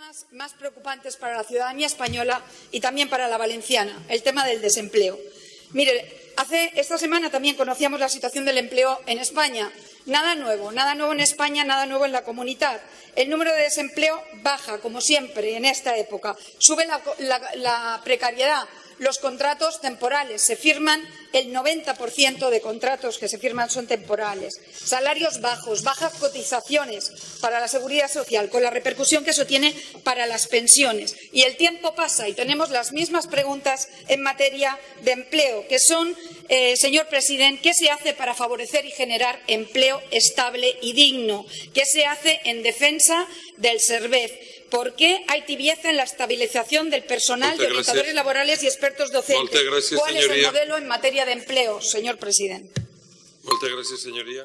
temas más preocupantes para la ciudadanía española y también para la valenciana, el tema del desempleo. Mire, hace esta semana también conocíamos la situación del empleo en España. Nada nuevo, nada nuevo en España, nada nuevo en la comunidad. El número de desempleo baja, como siempre, en esta época. Sube la, precariedad, los contratos temporales. Se firman el 90% de contratos que se firman son temporales. Salarios bajos, bajas cotizaciones para la seguridad social, con la repercusión que eso tiene para las pensiones. Y el tiempo pasa y tenemos las mismas preguntas en materia de empleo, que son, eh, señor presidente, ¿qué se hace para favorecer y generar empleo estable y digno? ¿Qué se hace en defensa del SERVEZ? ¿Por qué hay tibieza en la estabilización del personal de orientadores laborales y expertos docentes? ¿Cuál es el modelo en materia de empleo, señor presidente? Moltes gràcies, senyoria.